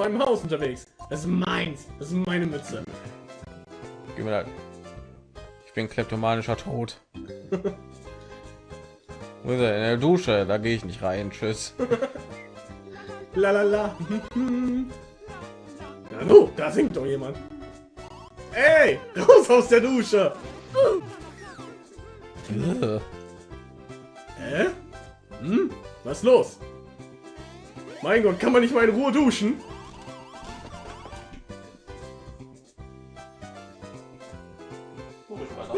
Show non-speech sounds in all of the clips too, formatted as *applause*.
meinem Haus unterwegs. Das ist meins. Das ist meine Mütze. Gib mir das. Ich bin kleptomanischer Tod. *laughs* Wo ist er? In der Dusche, da gehe ich nicht rein. Tschüss. *laughs* La la la. *laughs* Na du, da singt doch jemand. Ey, raus aus der Dusche. Hä? Hm? Was los? Mein Gott, kann man nicht mal in Ruhe duschen?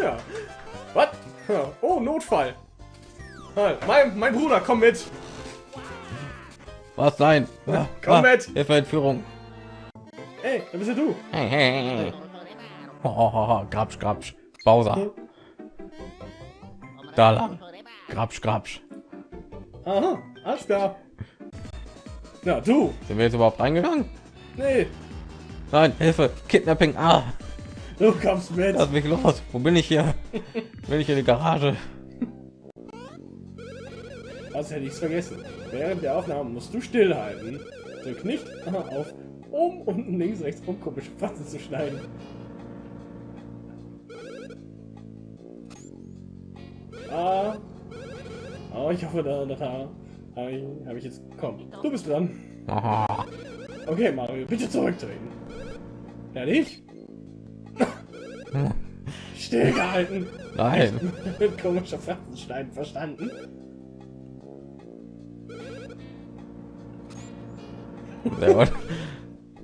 Ja. Was? Oh, Notfall. Ah, Mein, mein Bruder, komm mit. Was sein? Komm mit. Hilfe, Entführung. Ey, wer bist du? Hey, hey, hey. Oh, oh, oh, grapsch, grapsch. Bowser. Da lang. Grapsch, grapsch. Aha, alles klar. Na, du. Sind wir jetzt überhaupt reingegangen? Nee, Nein, Hilfe. Kidnapping. Ah, du kommst mit. lass mich los. Wo bin ich hier? Bin ich in die Garage? Das hätte ich vergessen. Während der Aufnahme musst du stillhalten. Drück nicht auf oben, unten, links, rechts, um komische Fatzen zu schneiden. Ah. Oh, ich hoffe, da, da, da habe ich, hab ich jetzt. Komm, du bist dran. Aha. Okay, Mario, bitte zurücktreten. Fertig? Stillgehalten. Nein. Mit komischer Fersenstein verstanden. Sehr gut.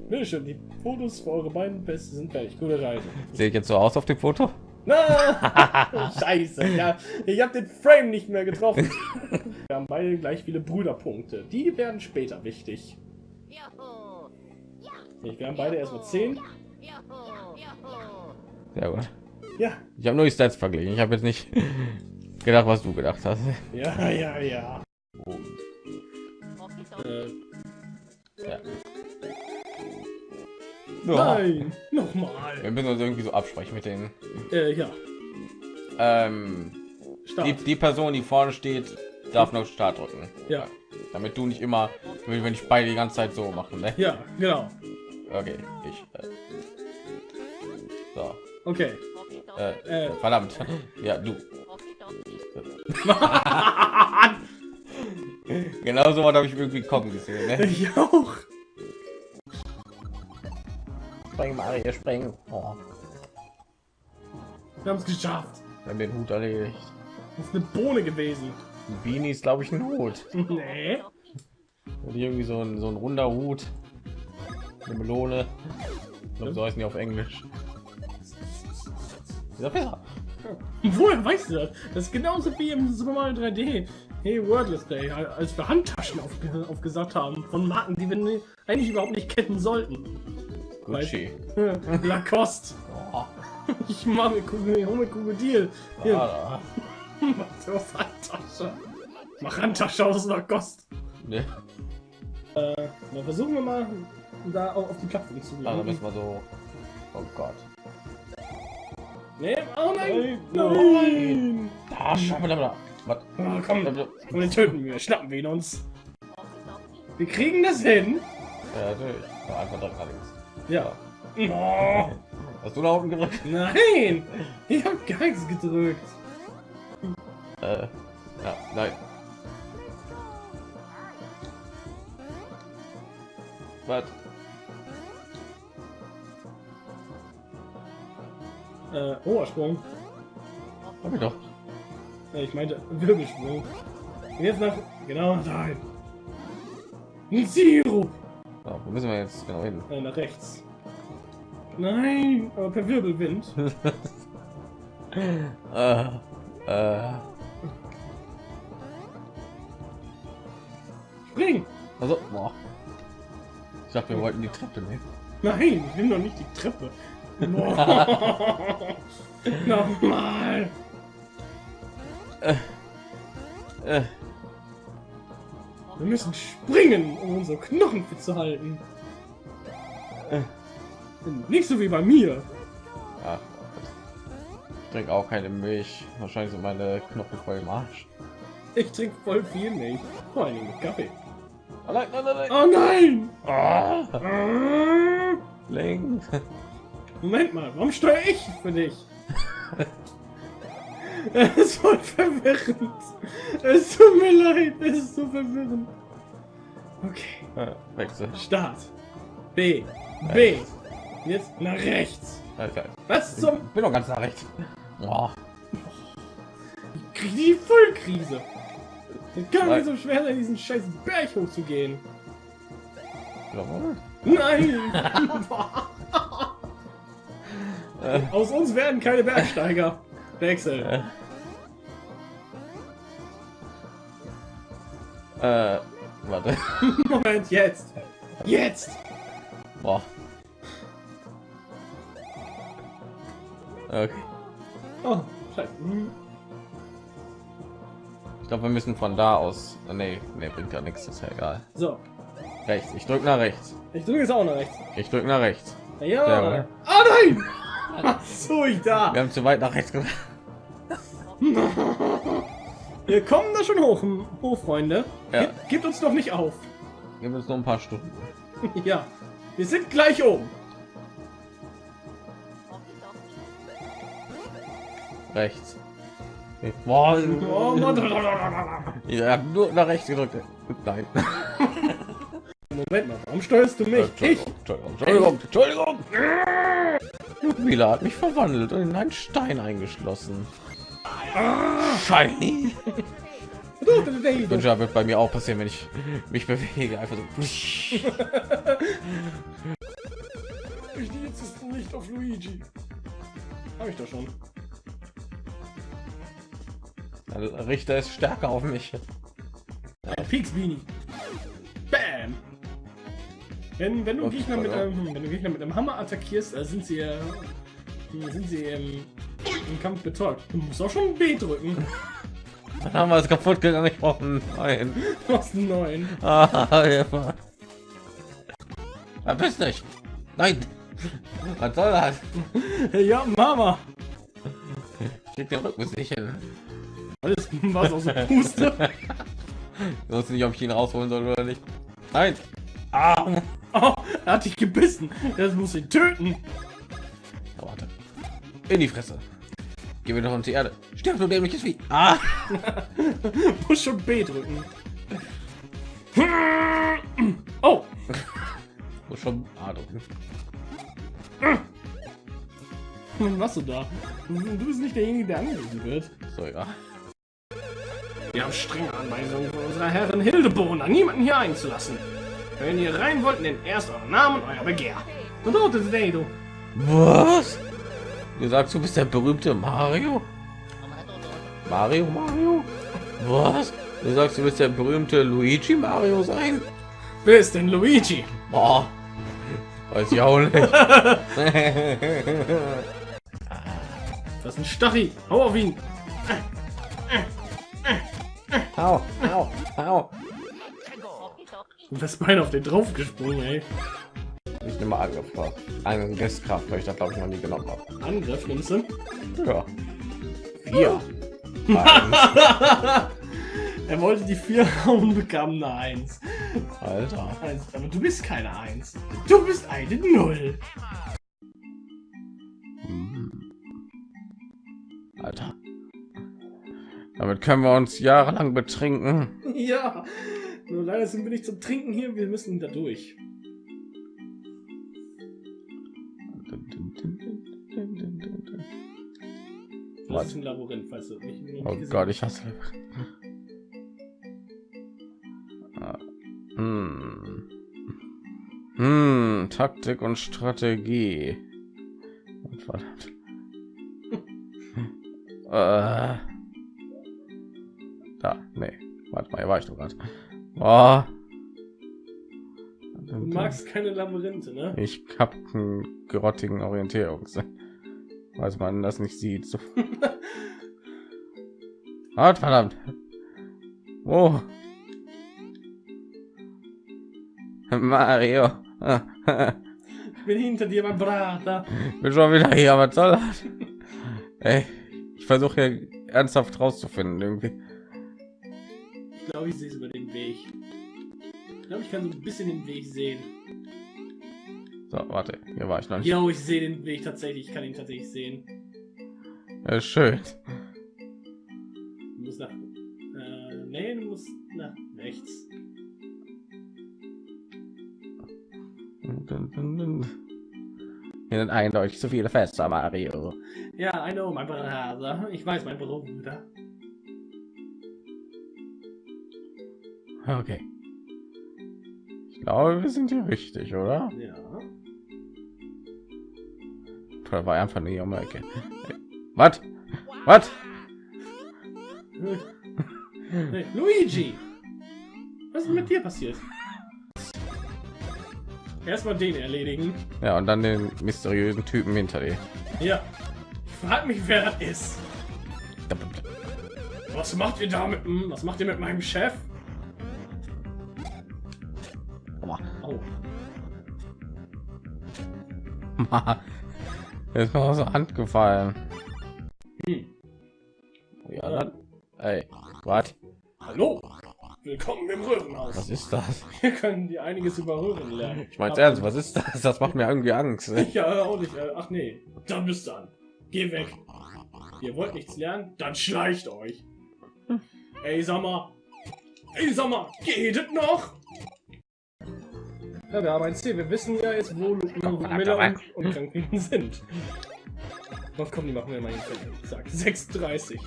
Bitte schön, die Fotos für eure beiden Beste sind fertig. Gute Reise. Sehe ich jetzt so aus auf dem Foto? Na, *laughs* scheiße. Ja, ich habe den Frame nicht mehr getroffen. Wir haben beide gleich viele Brüderpunkte. Die werden später wichtig. Ich, wir haben beide erstmal 10. Sehr gut. Ja, Ich habe nur die Stats verglichen. Ich habe jetzt nicht *laughs* gedacht, was du gedacht hast. ja, ja, ja. Äh, Ja. nein, nochmal. Wir müssen uns irgendwie so absprechen mit den. Äh, ja, Ähm, die, die Person, die vorne steht, darf noch Start drücken. Ja, Damit du nicht immer, wenn ich beide die ganze Zeit so machen. Ne? ja, genau. Okay, ich. Äh. Okay. Äh, Äh. verdammt. Ja, du. *laughs* Genau so habe ich irgendwie kommen gesehen. Ne? Ich auch. Spring, Mario, spring. Oh, Wir haben es geschafft. wir haben den Hut erledigt. Das ist eine Bohne gewesen. Ein Beanie ist, glaube ich, ein Hut. Nee. Und irgendwie so ein, so ein runder Hut. Eine Melone. Ich glaube, so heißen die auf Englisch. Ja besser. *laughs* Woher weißt du das? Das ist genauso wie im Super Mario 3D. Hey, Wordless Day, als wir Handtaschen aufge aufgesagt haben von Marken, die wir eigentlich überhaupt nicht kennen sollten. Gucci. *laughs* Lacoste. Oh, *laughs* Ich mache mir Kugel, hol mir Krokodil. Hier, ah, mach Handtasche. Mach Handtasche aus Lacoste. ne. Äh, dann versuchen wir mal, da auf die Plattform zu Ah, dann gelangen. müssen wir so. Oh Gott. Nee, oh nein! Nein. Nein! Da, wir Was? Oh, komm, komm, den töten wir. Schnappen wir ihn uns. Wir kriegen das hin. Ja, natürlich. Ja, einfach drücken allerdings. Ja. Oh, Hast du da unten gedrückt? nein! Ich hab gar nichts gedrückt. Äh, ja, nein. Was? Äh, Obersprung. Hab ich doch. Äh, ich meinte Wirbelsprung. Und jetzt nach. Genau, nein. Ein Sirup! Ja, wo müssen wir jetzt genau hin? Äh, nach rechts. Nein, aber per Wirbelwind. *laughs* äh, äh, Spring! also, boah. Ich dachte, wir wollten die Treppe nehmen. Nein, ich will noch nicht die Treppe. *laughs* Nochmal. Äh, Wir müssen springen, um unsere Knochen fit zu halten. Äh. Nicht so wie bei mir. ach, ich trinke auch keine Milch. Wahrscheinlich sind meine Knochen voll im Arsch. Ich trinke voll viel Milch. Vor allem mit Kaffee. Oh nein, nein, nein, nein. Oh nein! Ah, Ah. Link. Moment mal, warum steuere ich für dich? Es ist voll verwirrend. Es tut mir leid, es ist so verwirrend. Okay, Äh, Wechsel. Start. B. B. Jetzt nach rechts. Alter, Was zum? ich bin doch ganz nach rechts. Oh, Ich krieg die Vollkrise. Es kann Nein. nicht so schwer sein, diesen scheiß Berg hochzugehen. Nein! *laughs* *laughs* Aus uns werden keine Bergsteiger. Wechsel. äh. Warte. *laughs* Moment, jetzt. Jetzt. Boah. Okay. Oh, scheiße. Hm. Ich glaube, wir müssen von da aus. Nee, nee, bringt ja nichts, ist ja egal. So, Rechts. Ich drück nach rechts. ich drücke jetzt auch nach rechts. Ich drück nach rechts. Ja. Ja. Ah nein! So, ich da. Wir haben zu weit nach rechts gemacht. *laughs* Wir kommen da schon hoch, hoch Freunde. Ja. Gib, gebt uns doch nicht auf. Gib uns noch ein paar Stunden. *laughs* ja, wir sind gleich oben. Rechts. Boah, *laughs* Oh, ich hab nur nach rechts gedrückt. Nein. Moment mal, warum steuerst du mich? Ich? Entschuldigung, Entschuldigung, Entschuldigung, Mila hat mich verwandelt und in einen Stein eingeschlossen. Shiny. Und ja, wird bei mir auch passieren, wenn ich mich bewege. Einfach so. Ich jetzt nicht auf Luigi. Habe ich doch schon. Also, Richter ist stärker auf mich. Ein. Bam. Wenn, wenn du Oh, Gegner mit einem, wenn du Gegner mit einem Hammer attackierst, äh, sind sie, äh, sind sie im, im Kampf betäubt. Du musst auch schon B drücken. *laughs* Dann haben wir es kaputt gegangen. Ich brauche einen neuen. Du hast einen neuen. *laughs* Ah, Hilfe. Verpiss dich. Nein. Was soll das? Ja, Mama. Krieg den Rücken nicht hin. Alles was aus der Puste. *laughs* Ich wusste nicht, ob ich ihn rausholen soll oder nicht. Nein. Ah. Oh, *laughs* er hat dich gebissen. Das muss ihn töten. Oh, warte. In die Fresse. Geh wieder unter die Erde. Stirb du dämliches Vieh. Ah. *laughs* Muss schon B drücken. *laughs* Oh, Muss schon A drücken. was du da? Du bist nicht derjenige, der angegriffen wird. So, ja. Wir haben strenge Anweisungen von unserer Herrin Hildebrunner, niemanden hier einzulassen. Wenn ihr rein wollt, nennt erst euren Namen euer Begehr. Und dort ist der du. Was? Du sagst, du bist der berühmte Mario? Mario, Mario? Was? Du sagst, du bist der berühmte Luigi Mario sein? Wer ist denn Luigi? Boah. Weiß ich auch nicht. *laughs* Das ist ein Stachel. Hau auf ihn. au, au, au. Du bist beinahe auf den drauf gesprungen, ey. Ich nehme Angriff vor. Einen Gestkraft, weil ich das glaube ich noch nie genommen habe. Angriff nimmst du. Ja. Vier. *laughs* er wollte die vier hauen, bekam eine Eins. Alter. Aber du bist keine Eins. Du bist eine Null. Alter. Damit können wir uns jahrelang betrinken. Ja. Nur leider sind wir nicht zum Trinken hier. Wir müssen da durch. Das ist ein Labyrinth, falls du nicht, nicht Oh gesehen Gott, ich hasse. Ah, Hm. Hm, Taktik und Strategie. Und Verdammt. *laughs* äh. Da, nee. Warte mal, hier war ich doch gerade. Oh. Du magst keine Labyrinthe, ne? Ich hab einen grottigen Orientierungssinn. Weiß man das nicht sieht. So. Ah, *laughs* verdammt. Oh. Mario. Ich bin hinter dir, mein Brater. Bin schon wieder hier, was soll das? Ey, ich versuche hier ernsthaft rauszufinden irgendwie. Ich glaube, ich sehe es über den Weg. Ich glaube, ich kann so ein bisschen den Weg sehen. So, warte, hier war ich noch nicht. Ja, ich sehe den Weg tatsächlich. Ich kann ihn tatsächlich sehen. Ja, schön. Du musst nach. Äh, nee, du musst nach rechts. Hier sind eindeutig zu viele Fester, Mario. Ja, I know, mein Bruder. Ich weiß, mein Bruder. Okay. Ich glaube, wir sind hier richtig, oder? Ja. Da war einfach nur um die Ecke. Was? Was? Luigi! Was ist mit dir passiert? Erstmal den erledigen. Ja, und dann den mysteriösen Typen hinter dir. Ja. Ich frag mich, wer das ist. Was macht ihr da mit dem- Was macht ihr mit meinem Chef? Oh. ist mir aus der Hand gefallen. Hm. Ja, dann, ey, was? Hallo. Willkommen im Röhrenhaus. Was ist das? Wir können dir einiges über Röhren lernen. Ich meine ernst, was ist das? Das macht mir irgendwie Angst. *laughs* Ja, auch nicht. äh, Ach nee. Dann bist du an. Geh weg. Ihr wollt nichts lernen? Dann schleicht euch. Ey, sag mal. Ey, sag mal. Geht noch? Ja, wir haben ein Ziel. Wir wissen ja jetzt, wo Miller und, und Franklin sind. Was kommen die machen wir mal hin? Sag 36.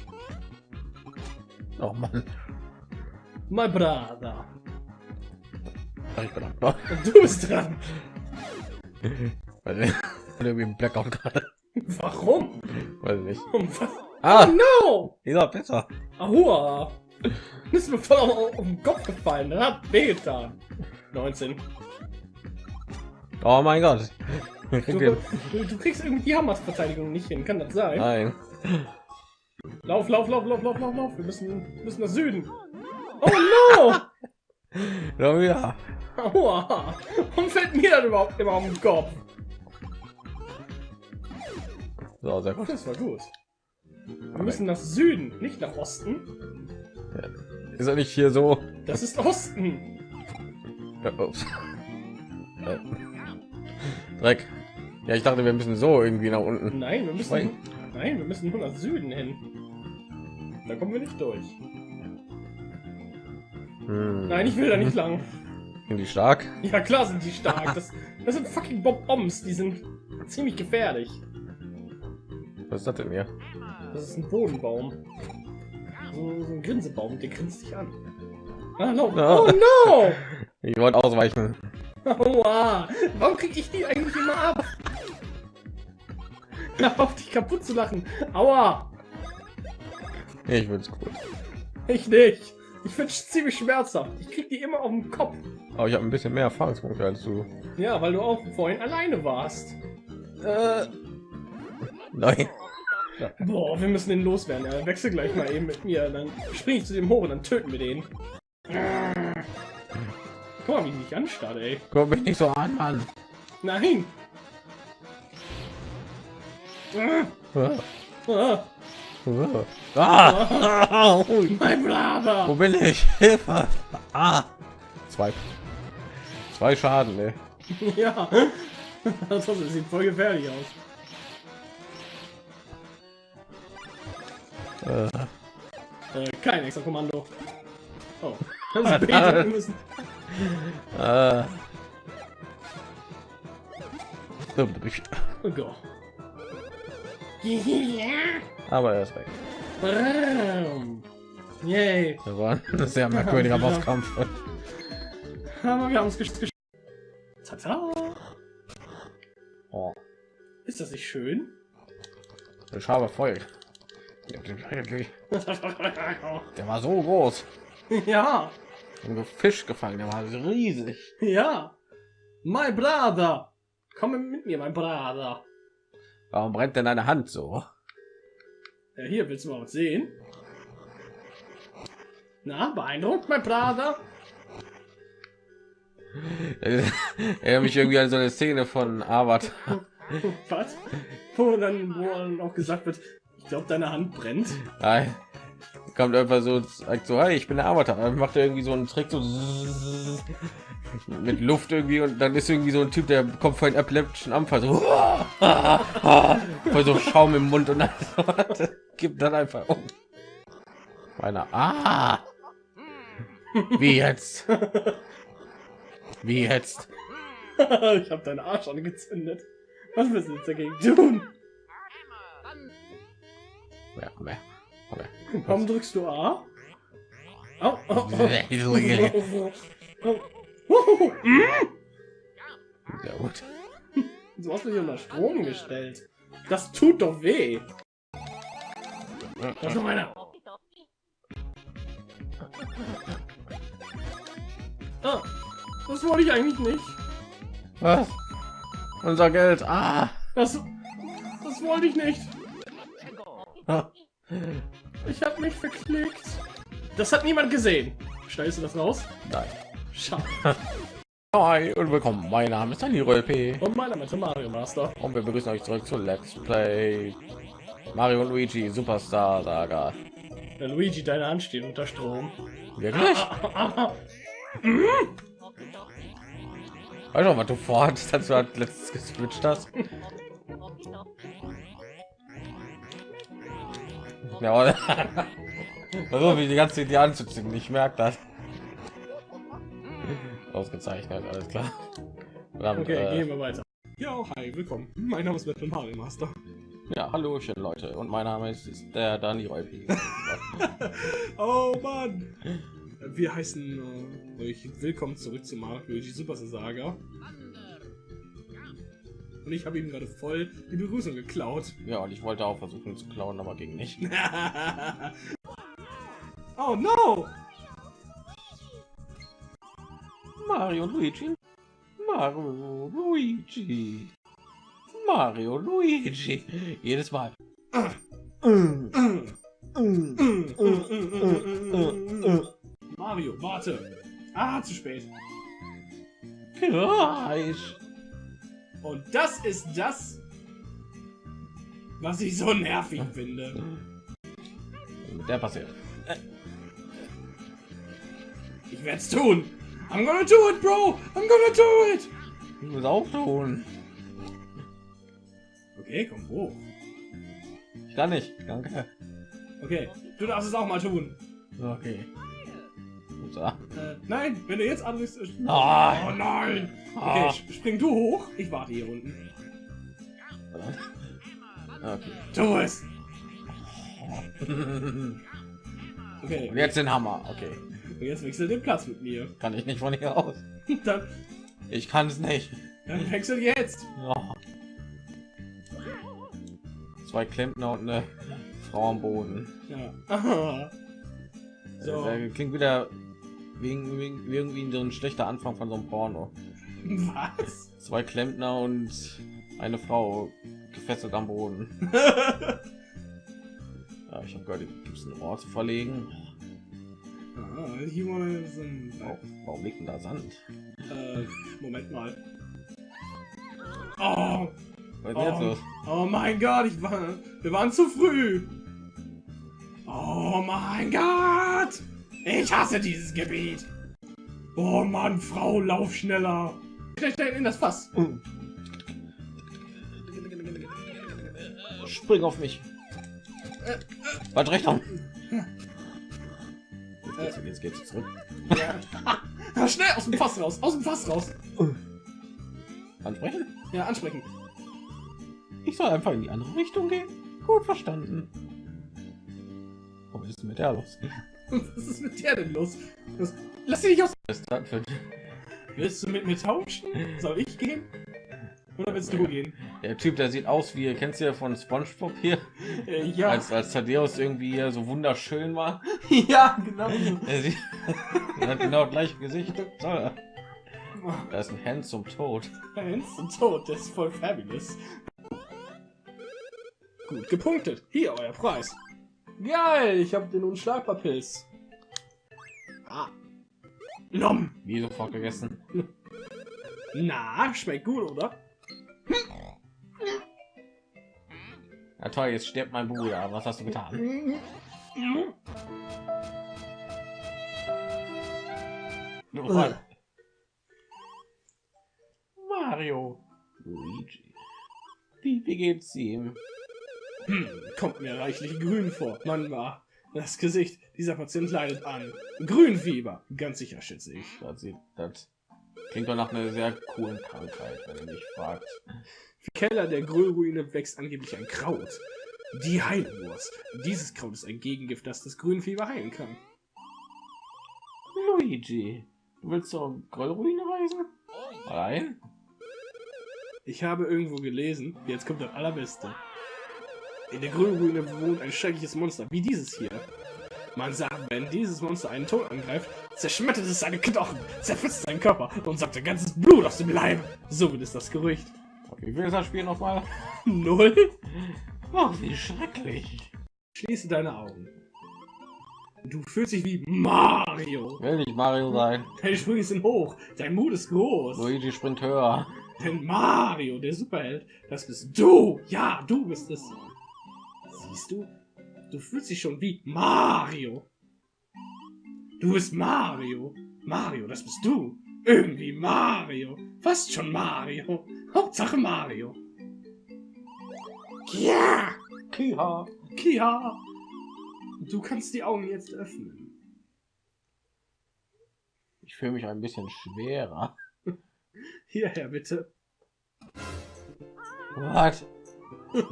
Oh Mann. My brother. Ich bin ab. Und du bist dran. Weil irgendwie ein Blackout gerade. Warum? Weiß ich nicht. Um? Ah, Oh no! dieser besser. Ahua! Ist mir voll auf, auf den Kopf gefallen. Das hat wehgetan. 19. Oh mein Gott. Du, du, du kriegst irgendwie die Hammers-Verteidigung nicht hin. Kann das sein? Nein. Lauf, lauf, lauf, lauf, lauf, lauf, lauf. Wir müssen, müssen nach Süden. Oh no! Ja, *laughs* wieder. Aua! Warum fällt mir das überhaupt immer auf den Kopf? So, sehr gut. Das war gut. Wir müssen nach Süden, nicht nach Osten. Ist er nicht hier so? Das ist Osten. Ja, ups. *laughs* Dreck. Ja, ich dachte, wir müssen so irgendwie nach unten. Nein, wir müssen. Nein. Nein, wir müssen nur nach Süden hin. Da kommen wir nicht durch. Hm. Nein, ich will da nicht lang. Sind die stark? Ja, klar sind die stark. Das, das sind fucking Bob-Oms. Die sind ziemlich gefährlich. Was ist das denn hier? Das ist ein Bodenbaum. So, so ein Grinsebaum, der grinst dich an. Ah, no. Ja. Oh no! *laughs* Ich wollte ausweichen. Aua! Warum krieg ich die eigentlich immer ab? Hör auf dich kaputt zu lachen. Aua! Ich es gut. Ich nicht. Ich find's ziemlich schmerzhaft. Ich krieg die immer auf den Kopf. Aber ich habe ein bisschen mehr Erfahrungspunkte als du. Ja, weil du auch vorhin alleine warst. Äh. Nein. Boah, wir müssen den loswerden. Er wechsel gleich mal eben mit mir. Dann spring ich zu dem hoch und dann töten wir den. Guck mal, wie die dich anstarrt, ey. Guck mich nicht so an, Mann. Nein! Ah, Ah. mein Brother! Wo bin ich? Hilfe! Ah. Zwei. Zwei Schaden, ne? Ja. Das sieht voll gefährlich aus. Äh. Äh, kein extra Kommando. Oh. Das Äh. *laughs* Aber er ist weg. Yay. Das war ein sehr merkwürdiger. Bosskampf. Aber wir haben es geschafft. Oh, Ist das nicht schön? ich habe voll. Der war so groß. *laughs* ja. Ein Fisch gefangen, der war riesig. Ja. My brother. Komm mit mir, mein Brother. Warum brennt denn deine Hand so? Ja, hier willst du mal was sehen? Na, beeindruckt, mein Brother? *laughs* Erinnert mich irgendwie an so eine Szene von Avatar. *laughs* Was? Wo dann, wo dann auch gesagt wird, ich glaube, deine Hand brennt. Nein. Kommt einfach so, sagt so, hey, ich bin der Avatar. Macht er irgendwie so einen Trick, so mit Luft irgendwie und dann ist irgendwie so ein Typ, der kommt vor einen epileptischen Anfall, so, voll so Schaum im Mund und dann gibt dann einfach um. Meiner, ah, wie jetzt? Wie jetzt? ich habe deinen Arsch angezündet. Was willst du jetzt dagegen tun? Ja, mehr. Warum drückst du A? Oh, oh, oh. Sehr gut. Du hast mich unter Strom gestellt. Das tut doch weh. Das ist noch einer. Ah, das wollte ich eigentlich nicht. Was? Unser Geld. Ah. Das, das wollte ich nicht. Ah. Ich habe mich verklickt. Das hat niemand gesehen. Schneidest du das raus? Nein. Schade. Hi und willkommen. Mein Name ist Daniel P. Und meiner Name ist Mario Master. Und wir begrüßen euch zurück zu Let's Play Mario und Luigi Superstar Saga. Der Luigi, deine Hand steht unter Strom. Wirklich? Weißt du, was du vorhattest, als du halt letztes geswitcht hast? Ja, oder? *laughs* Also, wie die ganze die anzuziehen, ich merke das. Ausgezeichnet, alles klar. Verdammt, Okay, äh, gehen wir weiter. Ja, hi, willkommen. Mein Name ist Batman Mario Master. ja, hallo, schön Leute. Und mein Name ist, ist der Dani Reupi. *laughs* Oh Mann! Wir heißen äh, euch willkommen zurück zu Mario Luigi Super Saga. Und ich habe ihm gerade voll die Begrüßung geklaut. ja, und ich wollte auch versuchen zu klauen, aber ging nicht. *laughs* oh no! Mario Luigi. Mario Luigi. Mario Luigi. Jedes Mal. Mario, warte! Ah, zu spät. Gleich. Und das ist das, was ich so nervig finde. Der passiert. Ich werde es tun. I'm gonna do it, bro. I'm gonna do it. Ich muss auch tun. Okay, komm hoch. Ich kann nicht. Danke. Okay, du darfst es auch mal tun. Okay. Äh, nein, wenn du jetzt. Äh, Nein. Oh nein. Okay, Ah. sp- spring du hoch. Ich warte hier unten. Okay. Tu es. Und Okay, jetzt den Hammer. Okay. und jetzt wechsel den Platz mit mir. Kann ich nicht von hier aus. *laughs* Dann, Ich kann es nicht. dann wechsel jetzt. Oh. Zwei Klempner und eine Frau am Boden. Ja. *laughs* So. Äh, klingt wieder wegen, wegen irgendwie so ein schlechter Anfang von so einem Porno. Was? Zwei Klempner und eine Frau gefesselt am Boden. *laughs* Ja, ich habe gehört, gibt es ein Rohr zu verlegen. ah, hier mal so ein. Oh, warum liegt denn da Sand? Äh, Moment mal. Oh, Was jetzt Oh. los? oh mein Gott, ich war, wir waren zu früh. Oh mein Gott, ich hasse dieses Gebiet. Oh Mann, Frau, lauf schneller. Schnell, schnell in das Fass. Spring auf mich. Was Richtung? Jetzt, jetzt geht's zurück. Ja, *laughs* schnell aus dem Fass raus, aus dem Fass raus. Ansprechen? Ja, ansprechen. Ich soll einfach in die andere Richtung gehen. Gut verstanden. Was ist denn mit der los? Was ist mit der denn los? Das, lass dich nicht aus. Was *laughs* Willst du mit mir tauschen? Soll ich gehen? Oder willst du gehen? der Typ, der sieht aus wie, kennst du ja von SpongeBob hier, Äh, ja. als als Thaddeus irgendwie hier so wunderschön war. *laughs* ja, genau. *laughs* Er sieht, er hat genau das gleiche Gesicht. Toll. Da ist ein Hand zum Tod. Eins zum Tod, das ist voll fabulous. Gut gepunktet. Hier, euer Preis. Geil, ich habe den Unschlagbar-Pilz. Ah. Lom. Wie sofort gegessen. Na, schmeckt gut, oder? Ja toll, jetzt stirbt mein Bruder. Was hast du getan? Oh, Mario. Luigi. Wie, wie geht's ihm? Hm, kommt mir reichlich grün vor. Mann war. Das Gesicht dieser Patient leidet an. Grünfieber. Ganz sicher, schätze ich. Das, sieht, das klingt doch nach einer sehr coolen Krankheit, wenn ihr mich fragt. Im Keller der Grünruine wächst angeblich ein Kraut. Die Heilwurst. Dieses Kraut ist ein Gegengift, das das Grünfieber heilen kann. Luigi, du willst zur Grollruine reisen? Allein? Ich habe irgendwo gelesen, jetzt kommt das Allerbeste. In der Grünruine wohnt ein schreckliches Monster, wie dieses hier. Man sagt, wenn dieses Monster einen Ton angreift, zerschmettert es seine Knochen, zerfetzt seinen Körper und saugt sein ganzes Blut aus dem Leib. So wird es das Gerücht. Wie will das Spiel nochmal? *laughs* Null? Oh, wie schrecklich. Schließe deine Augen. Du fühlst dich wie Mario. Will nicht Mario sein. Deine Sprünge sind hoch, dein Mut ist groß. Luigi springt höher. Denn Mario, der Superheld, das bist du. Ja, du bist es. Siehst du? Du fühlst dich schon wie Mario. Du bist Mario. Mario, das bist du. Irgendwie Mario. Fast schon Mario. Hauptsache Mario. Ja! Kia. Kia! Du kannst die Augen jetzt öffnen. Ich fühle mich ein bisschen schwerer. *laughs* Hierher bitte. Was?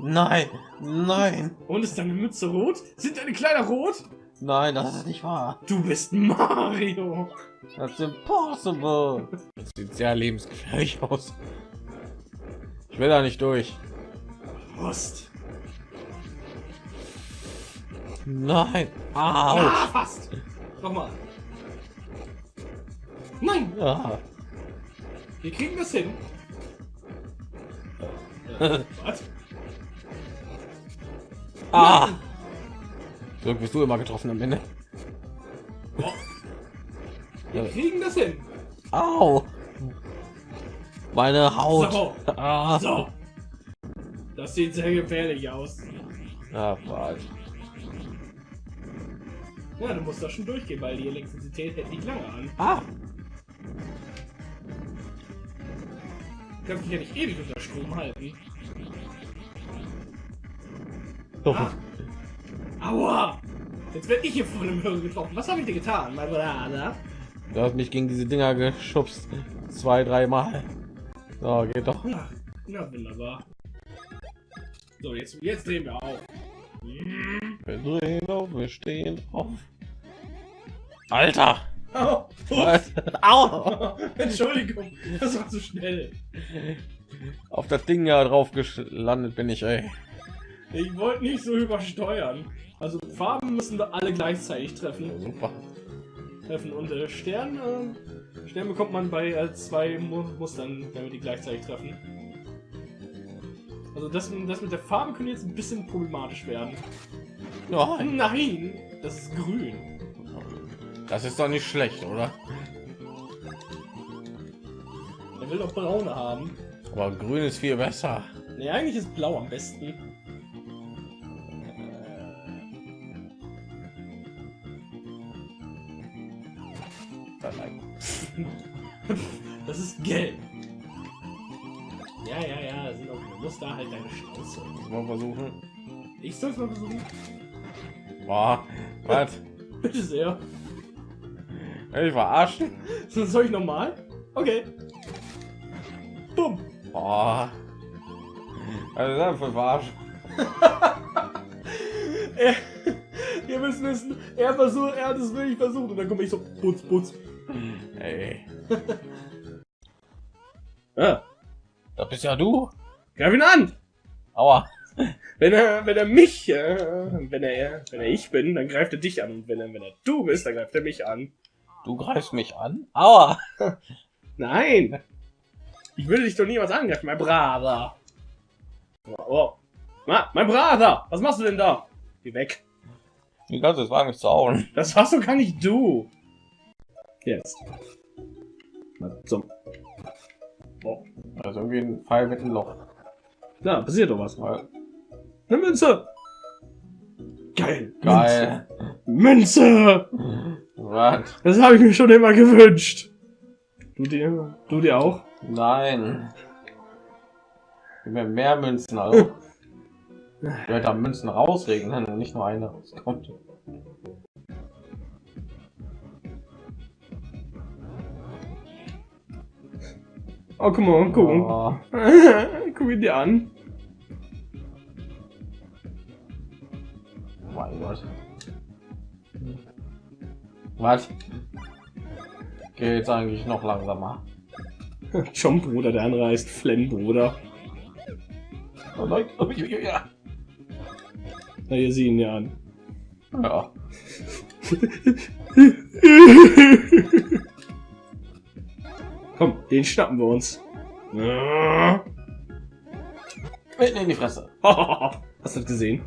Nein, nein, Und ist deine Mütze rot? Sind deine Kleider rot? nein, das ist nicht wahr. Du bist Mario. That's impossible. Das sieht sehr lebensgefährlich aus. Ich will da nicht durch. Prost. Nein. Au. Ah, fast. Nochmal. Nein, Ah. wir kriegen das hin. *laughs* Äh, Was? Ah. So bist du immer getroffen am Ende. Oh. Wir kriegen das hin. Au. Meine Haut. So. Ah. So. Das sieht sehr gefährlich aus. Ah, was. Ja, du musst da schon durchgehen, weil die Elektrizität hält nicht lange an. Ah. Du kannst dich ja nicht ewig unter Strom halten. Doch. Aua! Jetzt werde ich hier von dem Hörer getroffen. Was habe ich dir getan, mein Bruder? Du hast mich gegen diese Dinger geschubst. Zwei, dreimal. So, geht doch. Ja, na wunderbar. So, jetzt, jetzt drehen wir auf. Wir drehen auf, wir stehen auf. Alter! Au! *laughs* Entschuldigung, das war zu schnell. Auf das Ding ja drauf gelandet bin ich, ey. Ich wollte nicht so übersteuern. Also Farben müssen da alle gleichzeitig treffen. Super. treffen und äh, Stern, äh, Stern bekommt man bei äh, zwei Mu Mustern, wenn wir die gleichzeitig treffen. Also das, das mit der Farbe könnte jetzt ein bisschen problematisch werden. Nein. Nein, das ist grün. Das ist doch nicht schlecht, oder? Er will doch braune haben. Aber grün ist viel besser. Ne, eigentlich ist blau am besten. *laughs* Das ist gelb. Ja, ja, ja, da sind auch keine Muster, halt deine Schnauze. Mal versuchen. Ich soll's mal versuchen. Boah. Was? *laughs* Bitte sehr. Ich verarschen? Soll ich nochmal? Okay. Bumm. Boah. Also das für verarschen. *laughs* Er, ihr müsst wissen, er versucht, er hat es wirklich versucht und dann komme ich so putz, putz. Ey. Ah, Das bist ja du. greif ihn an! Aua. Wenn er, wenn er mich, äh, wenn er, wenn er ich bin, dann greift er dich an und wenn er, wenn er du bist, dann greift er mich an. Du greifst mich an? Aua. *laughs* Nein! Ich will dich doch niemals angreifen, mein Brother! Oh. Ma, mein Brother! Was machst du denn da? Geh weg. Wie kannst du es wagen, zu hauen? Das warst doch gar nicht du! Jetzt. Na. Oh. Also irgendwie ein Pfeil mit einem Loch. Da, passiert doch was. Weil- Eine Münze! Geil! Geil. Münze! Was? Das habe ich mir schon immer gewünscht. Du dir? Du dir auch? Nein. Gib mir mehr Münzen, also. Ich werde da Münzen rausregnen, und nicht nur eine rauskommt. Oh, guck mal, guck. Oh, *laughs* guck ihn dir an. mein Gott. Was? Geht's eigentlich noch langsamer? *laughs* John Bruder, der andere heißt Flenn Bruder. Oh nein. Oh, ja, ja, ja. Na, ihr sehen ihn ja an. Ja. *laughs* Komm, den schnappen wir uns. Mitten in die Fresse. *laughs* Hast du das gesehen?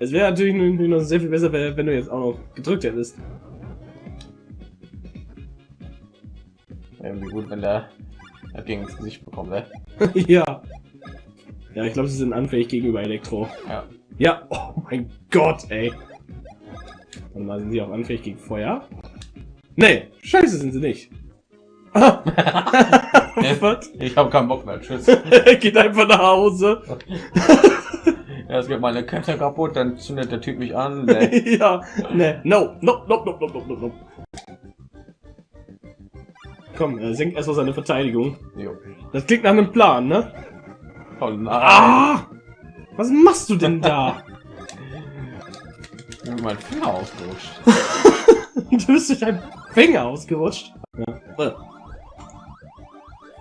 Es wäre natürlich nur- noch sehr viel besser, wenn du jetzt auch noch gedrückt hättest. Irgendwie gut, wenn der gegen ins Gesicht bekommt, ne? *laughs* ja. Ja, ich glaube, sie sind anfällig gegenüber Elektro. Ja. Ja, oh mein Gott, ey. Warte mal, sind sie auch anfällig gegen Feuer? Nee, scheiße sind sie nicht. *laughs* ich habe keinen Bock mehr. Tschüss. *laughs* Geht einfach nach Hause. *laughs* ja, es geht meine Kette kaputt, dann zündet der Typ mich an. Nee. ja, nee. No, no, no, no, no, no, no. No. Komm, er senkt erstmal seine Verteidigung. Jo. Das klingt nach einem Plan, ne? Oh ah! Was machst du denn da? ich mein Finger ausgerutscht. du bist durch deinen Finger ausgerutscht. Ja.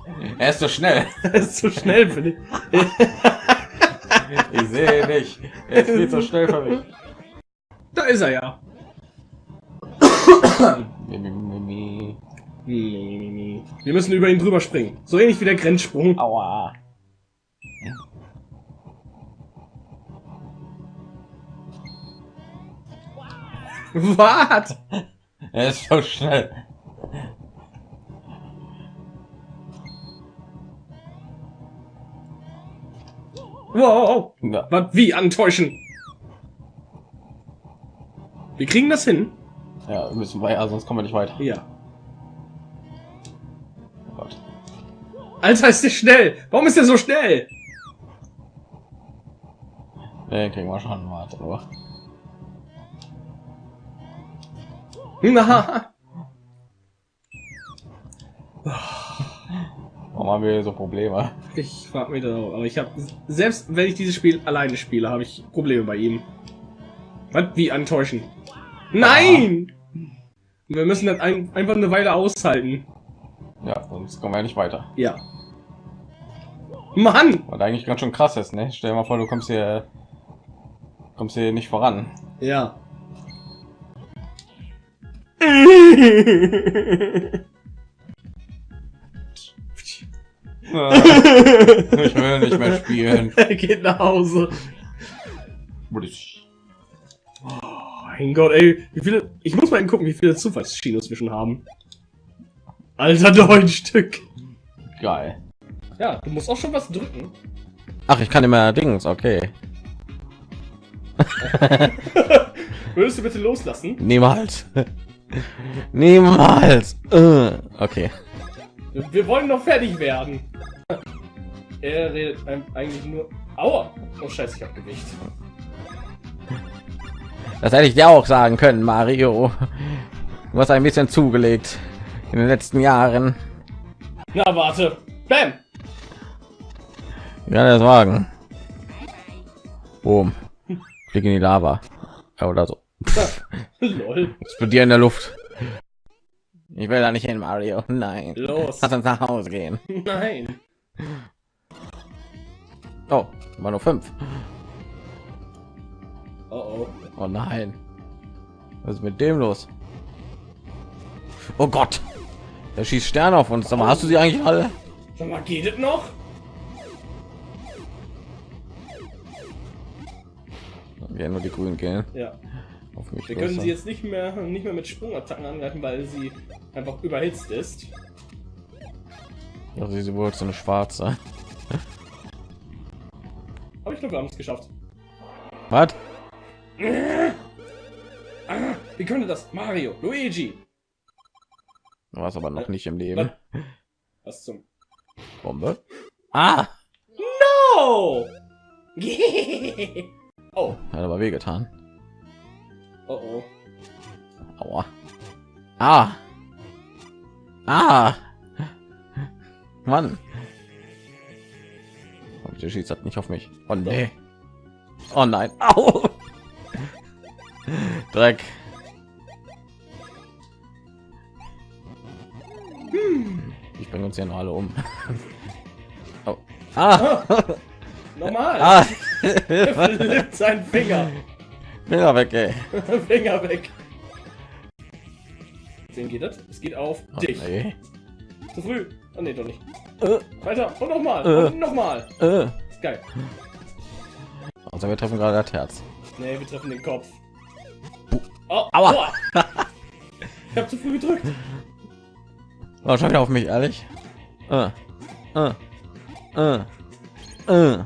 *laughs* Er ist so schnell. Das *laughs* ist zu schnell für dich. Ich sehe nicht. Er ist viel zu schnell für mich. Da ist er ja. Wir müssen über ihn drüber springen. So ähnlich wie der Grenzsprung. Aua. Was? Er ist so schnell. Wow. Ja. Was? Wie antäuschen? Wir kriegen das hin. Ja, müssen wir ja, sonst kommen wir nicht weiter. Ja. Oh Gott. Alter, ist der schnell. Warum ist der so schnell? Den kriegen wir schon. Warte nur. Na. Warum haben wir so Probleme? Ich frag mich das auch. Aber ich habe selbst wenn ich dieses Spiel alleine spiele, habe ich Probleme bei ihm. Was? Wie antäuschen? Nein! Wir müssen das ein, einfach eine Weile aushalten. Ja, sonst kommen wir ja nicht weiter. Ja. Mann! Was eigentlich ganz schön krass ist, ne? Stell dir mal vor, du kommst hier, kommst hier nicht voran. Ja. *laughs* ich will nicht mehr spielen. er *laughs* geht nach Hause. Oh mein Gott, ey. Wie viele. Ich muss mal gucken, wie viele Zufallschinos wir schon haben. Alter, neun Stück. Geil. Ja, du musst auch schon was drücken. Ach, ich kann immer Dings, okay. *laughs* Würdest du bitte loslassen? Niemals. Niemals. Äh, Okay. Wir wollen noch fertig werden. Er redet eigentlich nur. Aua! Oh Scheiße, ich hab Gewicht. Das hätte ich dir auch sagen können, Mario. Du hast ein bisschen zugelegt in den letzten Jahren. Na, warte. Bam! Ja, das wagen. Boom. Flieg in die Lava. Ja, Oder so. *laughs* Lol. Explodieren in der Luft. Ich will da nicht hin, Mario. *laughs* Nein. Los. Lass uns nach Hause gehen. *laughs* Nein. Oh, war nur fünf. Oh oh. Oh nein. Was ist mit dem los? Oh Gott. Der schießt Sterne auf uns. Aber hast du sie eigentlich alle? Sag mal, geht es noch? Ja, nur die Grünen gehen. Ja. Auf mich Wir los, können sie jetzt nicht mehr nicht mehr mit Sprungattacken angreifen, weil sie einfach überhitzt ist. Ja, sie wohl so eine schwarze. Aber ich glaube, wir haben es geschafft. Was? Ah, wie könnte das? Mario, Luigi. Du warst aber noch nicht im Leben. Was zum? Bombe. Ah! Oh! *laughs* oh, Hat aber wehgetan. Oh, oh. Aua. Ah. Ah. Mann. Oh, bitte schießt das nicht auf mich. Oh nee. Oh nein. Au. Dreck. Ich bringe uns ja noch alle um. Oh. Ah. Normal. ah. *laughs* Seinen Finger. Finger weg, ey. *laughs* Finger weg. Wem geht das? Es geht auf Oh, dich. nee. Zu früh. Oh nee, doch nicht. Äh, Weiter. Und nochmal. Äh. Nochmal. äh. Geil. Also wir treffen gerade das Herz. Nee, wir treffen den Kopf. Oh, Aua. Ich hab zu früh gedrückt. Oh, wieder auf mich, ehrlich. Äh. Äh. Äh. Äh.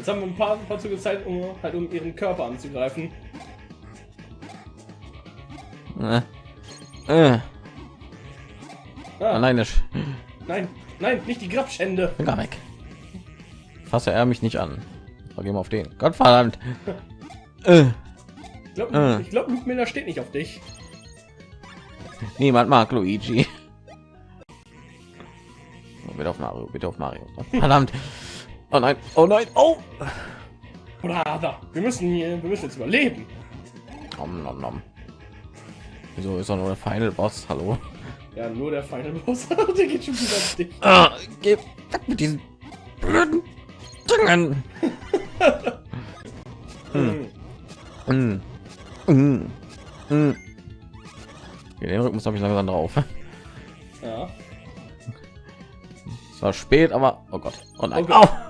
Jetzt haben wir ein paar, ein paar Züge Zeit, um halt um ihren Körper anzugreifen. Äh. Äh. Ah, Ah, nein, nein, nein, nicht die Grabschände. Finger weg. Fasse er mich nicht an. Gehen wir auf den. Gott verdammt. Äh. Ich glaube, Ah. ich glaub, Luke Miller steht nicht auf dich. Niemand mag Luigi. Bitte auf Mario, bitte auf Mario. Verdammt. Oh nein, oh nein, oh. Brother, wir müssen hier, wir müssen jetzt überleben. Nom, nom, nom. Wieso ist er nur der Final Boss? Hallo. Ja, nur der Final Boss. *laughs* der geht schon wieder auf dich. Ah, geh weg mit diesen blöden Dingen. Hm. Mm. Mm. Okay, den Rhythmus habe ich langsam drauf. Ja. Es war spät, aber oh Gott. Oh nein. Oh Gott. Au.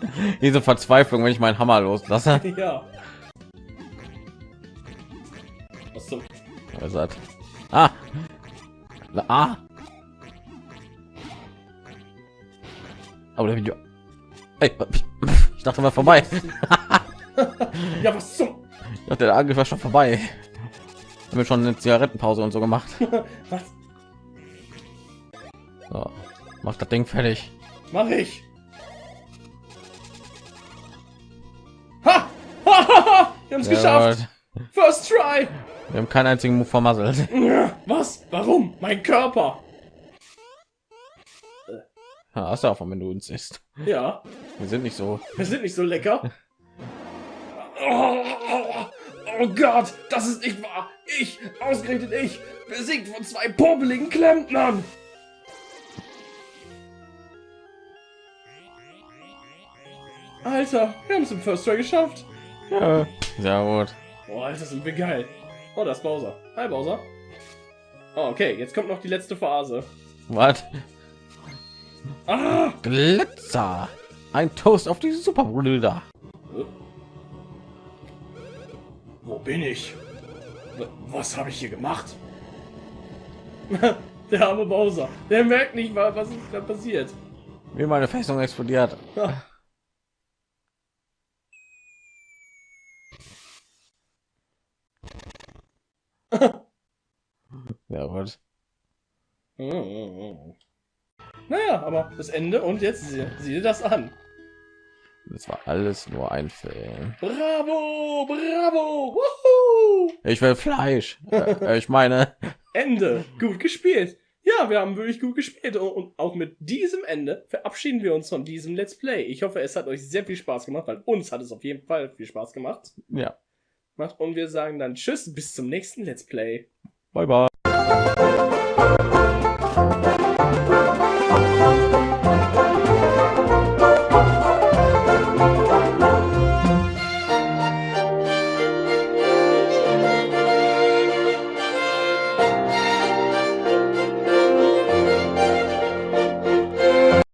*laughs* Diese Verzweiflung, wenn ich meinen Hammer loslasse. *laughs* Ja. Das? Ah. Ah. Aber der Video. Ey, *laughs* ich dachte mal vorbei. Ja, was zum? Ich dachte, der Angriff war schon vorbei. Haben wir schon eine Zigarettenpause und so gemacht. Was So, mach das Ding fertig. mach ich? Wir haben es Sehr geschafft. First try. Wir haben keinen einzigen Move vermasselt. *laughs* Was? Warum? Mein Körper. Ja, hast du auch, wenn du uns isst. Ja. Wir sind nicht so. Wir sind nicht so lecker. Oh, oh, oh Gott, das ist nicht wahr. Ich, ausgerechnet ich, besiegt von zwei popeligen Klempnern. Alter, wir haben es im First Try geschafft. Ja. Sehr gut. Oh, Alter, sind wir geil. Oh, das ist Bowser. Hi, Bowser. Oh, okay, jetzt kommt noch die letzte Phase. Was? Ah! Glitzer. Ein Toast auf die Superbrüder. Wo bin ich? Was habe ich hier gemacht? *laughs* Der arme Bowser. Der merkt nicht, wa- was ist da passiert. Wie meine Festung explodiert. *laughs* *laughs* Ja gut. Naja, aber das Ende und jetzt sieh, sieh dir das an. Das war alles nur ein Film. Bravo, bravo, wuhu! Ich will Fleisch. äh, ich meine. *laughs* Ende. Gut gespielt. Ja, wir haben wirklich gut gespielt. Und- Und auch mit diesem Ende verabschieden wir uns von diesem Let's Play. Ich hoffe, es hat euch sehr viel Spaß gemacht, weil uns hat es auf jeden Fall viel Spaß gemacht. Ja. Und wir sagen dann Tschüss, bis zum nächsten Let's Play. Bye bye.